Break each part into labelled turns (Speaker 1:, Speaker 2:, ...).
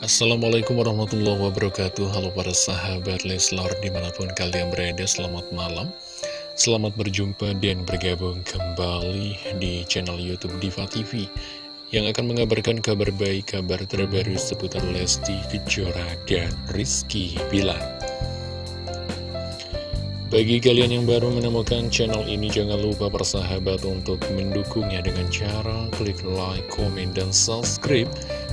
Speaker 1: Assalamualaikum warahmatullahi wabarakatuh. Halo para sahabat Leslar di mana pun kalian berada Selamat malam. Selamat berjumpa dan bergabung kembali di channel Youtube Diva TV Yang akan mengabarkan kabar baik, kabar terbaru seputar Lesti Kejora dan Rizky Bilar. Bagi kalian yang baru menemukan channel ini, jangan lupa bersahabat untuk mendukungnya dengan cara klik like, komen, dan subscribe,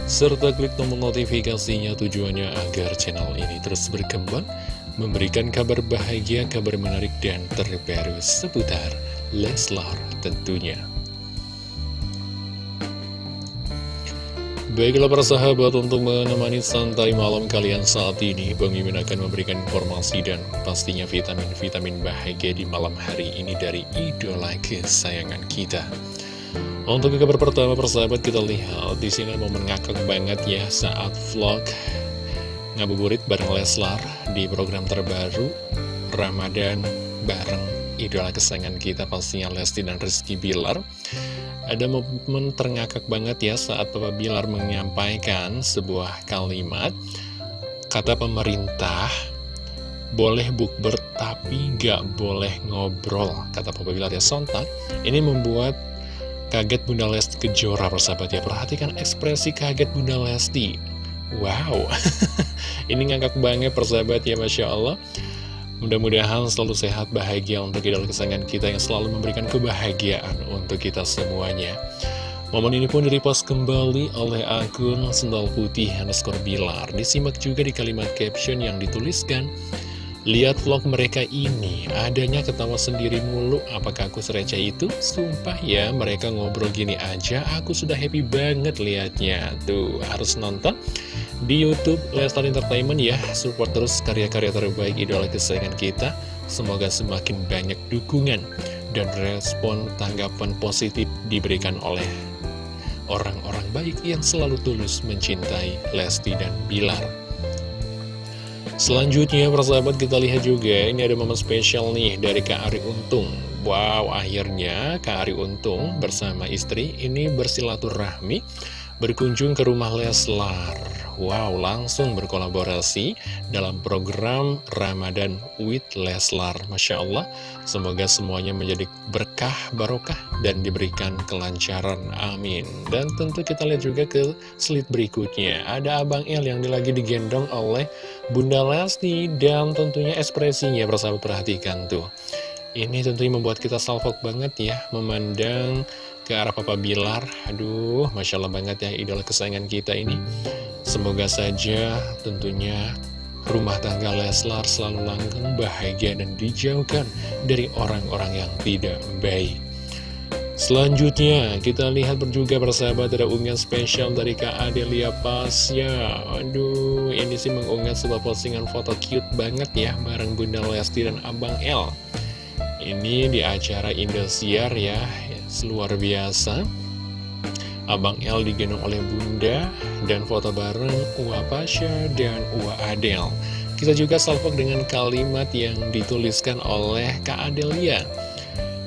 Speaker 1: serta klik tombol notifikasinya tujuannya agar channel ini terus berkembang, memberikan kabar bahagia, kabar menarik, dan terbaru seputar Leslar tentunya. Baiklah para sahabat untuk menemani santai malam kalian saat ini Bang Mimin akan memberikan informasi dan pastinya vitamin-vitamin bahagia di malam hari ini dari idola kesayangan kita Untuk kabar pertama persahabat kita lihat di sini momen ngakak banget ya saat vlog ngabuburit bareng Leslar di program terbaru Ramadan bareng idola kesayangan kita pastinya Lesti dan Rizky Bilar. Ada momen terngakak banget ya saat Papa Bilar menyampaikan sebuah kalimat. Kata pemerintah boleh bukber tapi gak boleh ngobrol Kata Papa Bilar ya. Sontak Ini membuat kaget Bunda Lesti Kejora persahabat ya Perhatikan ekspresi kaget Bunda Lesti Wow Ini ngangkak banget persahabat ya Masya Allah Mudah-mudahan selalu sehat, bahagia untuk idola kesayangan kita yang selalu memberikan kebahagiaan untuk kita semuanya. Momen ini pun direpost kembali oleh akun Sendal Putih underscore Bilar. Disimak juga di kalimat caption yang dituliskan, Lihat vlog mereka ini, adanya ketawa sendiri mulu, apakah aku sereceh itu? Sumpah ya, mereka ngobrol gini aja, aku sudah happy banget liatnya. Tuh, harus nonton di Youtube Lestar Entertainment ya. Support terus karya-karya terbaik idola kesayangan kita. Semoga semakin banyak dukungan dan respon tanggapan positif diberikan oleh orang-orang baik yang selalu tulus mencintai Lesti dan Bilar. Selanjutnya persahabat kita lihat juga ini ada momen spesial nih dari Kak Ari Untung. Wow akhirnya Kak Ari Untung bersama istri ini bersilaturahmi berkunjung ke rumah Leslar Wow, langsung berkolaborasi dalam program Ramadan with Leslar. Masya Allah, semoga semuanya menjadi berkah, barokah, dan diberikan kelancaran. Amin. Dan tentu kita lihat juga ke slide berikutnya. Ada Abang El yang lagi digendong oleh Bunda Lesti, dan tentunya ekspresinya, bersahabat perhatikan tuh. Ini tentunya membuat kita salfok banget ya, memandang ke arah Papa Bilar. Aduh, Masya Allah banget ya idola kesayangan kita ini. Semoga saja tentunya rumah tangga Leslar selalu langgeng, bahagia, dan dijauhkan dari orang-orang yang tidak baik. Selanjutnya, kita lihat juga persahabat ada unggahan spesial dari Kak Adelia Pasya. Aduh, ini sih mengunggah sebuah postingan foto cute banget ya Bareng Bunda Lesti dan Abang L Ini di acara Indosiar ya luar biasa. Abang El digendong oleh Bunda dan foto bareng Uwa Pasha dan Uwa Adel. Kita juga salvok dengan kalimat yang dituliskan oleh Kak Adelia.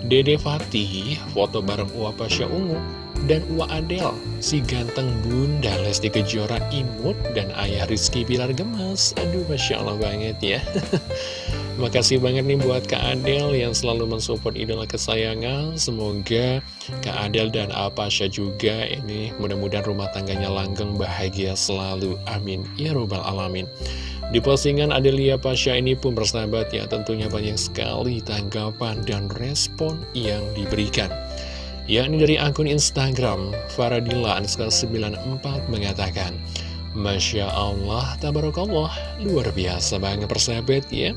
Speaker 1: Dede Fatih foto bareng Uwa Pasha Ungu dan Uwa Adel. Si ganteng Bunda Lesti Kejora imut dan ayah Rizky Bilar Gemas. Aduh Masya Allah banget ya Makasih banget nih buat Kak Adel yang selalu mensupport idola kesayangan. Semoga Kak Adel dan Apasya juga ini mudah-mudahan rumah tangganya langgeng bahagia selalu. Amin. Ya Robbal Alamin. Di postingan Adelia Pasha ini pun bersahabat ya tentunya banyak sekali tanggapan dan respon yang diberikan. Yakni dari akun Instagram Faradila 94 mengatakan Masya Allah, Tabarakallah, luar biasa banget persahabat ya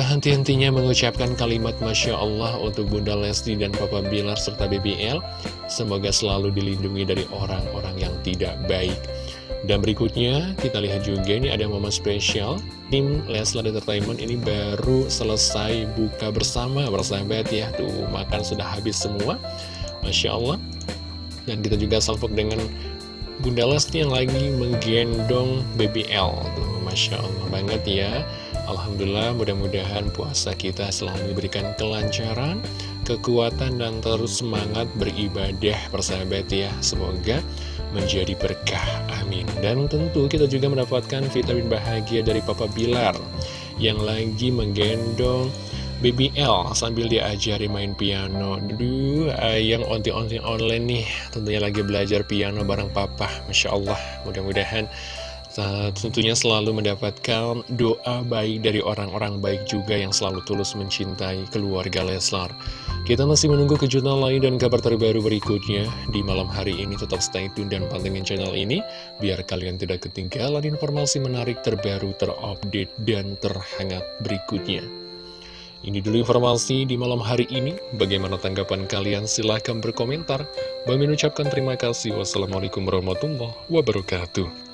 Speaker 1: Tak henti-hentinya mengucapkan kalimat Masya Allah untuk Bunda Lesti dan Papa Bilar serta BBL. Semoga selalu dilindungi dari orang-orang yang tidak baik. Dan berikutnya kita lihat juga ini ada momen spesial. Tim Leslar Entertainment ini baru selesai buka bersama bersahabat ya. Tuh makan sudah habis semua. Masya Allah. Dan kita juga salvok dengan Bunda Lesti yang lagi menggendong BBL. Tuh Masya Allah banget ya. Alhamdulillah mudah-mudahan puasa kita selalu diberikan kelancaran, kekuatan dan terus semangat beribadah persahabat ya. Semoga menjadi berkah, amin. Dan tentu kita juga mendapatkan vitamin bahagia dari Papa Bilar Yang lagi menggendong BBL sambil diajari main piano. Duh, yang onti-onti online nih Tentunya lagi belajar piano bareng papa. Masya Allah, mudah-mudahan tentunya selalu mendapatkan doa baik dari orang-orang baik juga yang selalu tulus mencintai keluarga Leslar. Kita masih menunggu kejutan lain dan kabar terbaru berikutnya. Di malam hari ini tetap stay tune dan pantengin channel ini, biar kalian tidak ketinggalan informasi menarik terbaru, terupdate, dan terhangat berikutnya. Ini dulu informasi di malam hari ini. Bagaimana tanggapan kalian? Silahkan berkomentar. Bagi mengucapkan terima kasih. Wassalamualaikum warahmatullahi wabarakatuh.